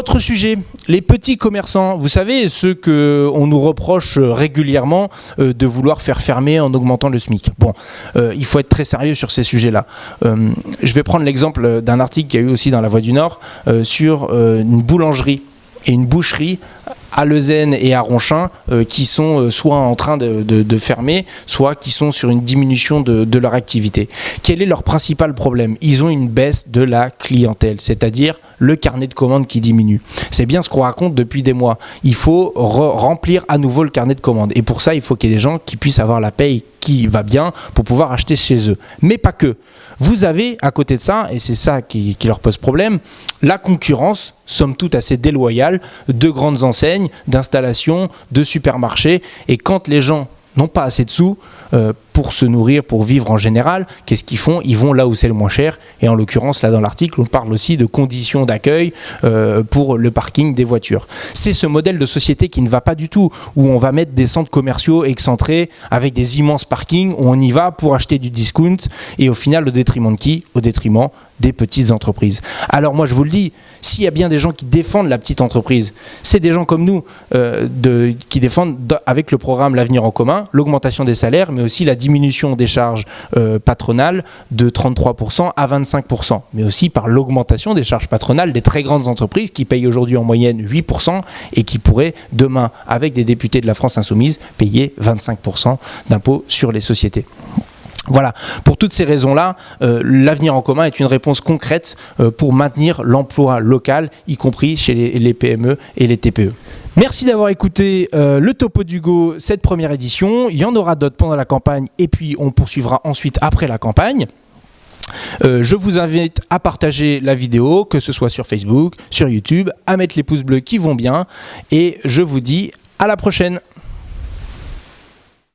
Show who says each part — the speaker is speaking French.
Speaker 1: Autre sujet, les petits commerçants. Vous savez, ceux que on nous reproche régulièrement euh, de vouloir faire fermer en augmentant le SMIC. Bon, euh, il faut être très sérieux sur ces sujets-là. Euh, je vais prendre l'exemple d'un article qu'il y a eu aussi dans La Voix du Nord euh, sur euh, une boulangerie et une boucherie à Leuzen et à Ronchin euh, qui sont euh, soit en train de, fermer, soit qui sont sur une diminution de, leur activité. Quel est leur principal problème? Ils ont une baisse de la clientèle, c'est-à-dire le carnet de commandes qui diminue. C'est bien ce qu'on raconte depuis des mois. Il faut re- remplir à nouveau le carnet de commandes. Et pour ça, il faut qu'il y ait des gens qui puissent avoir la paye qui va bien pour pouvoir acheter chez eux. Mais pas que. Vous avez à côté de ça, et c'est ça qui, leur pose problème, la concurrence, somme toute assez déloyale, de grandes enseignes, d'installations, de supermarchés. Et quand les gens n'ont pas assez de sous euh, pour se nourrir, pour vivre en général, qu'est-ce qu'ils font? Ils vont là où c'est le moins cher. Et en l'occurrence, là dans l'article, on parle aussi de conditions d'accueil euh, pour le parking des voitures. C'est ce modèle de société qui ne va pas du tout, où on va mettre des centres commerciaux excentrés avec des immenses parkings, où on y va pour acheter du discount, et au final, au détriment de qui? Au détriment des petites entreprises. Alors moi, je vous le dis, s'il y a bien des gens qui défendent la petite entreprise, c'est des gens comme nous euh, qui défendent avec le programme L'avenir en commun l'augmentation des salaires, mais aussi la diminution des charges euh, patronales de 33% à 25%, mais aussi par l'augmentation des charges patronales des très grandes entreprises qui payent aujourd'hui en moyenne 8% et qui pourraient demain, avec des députés de la France insoumise, payer 25% d'impôts sur les sociétés. Voilà, pour toutes ces raisons-là, euh, l'avenir en commun est une réponse concrète euh, pour maintenir l'emploi local, y compris chez les, les PME et les TPE. Merci d'avoir écouté euh, le Topo d'Hugo, cette première édition. Il y en aura d'autres pendant la campagne et puis on poursuivra ensuite après la campagne. Euh, je vous invite à partager la vidéo, que ce soit sur Facebook, sur YouTube, à mettre les pouces bleus qui vont bien. Et je vous dis à la prochaine.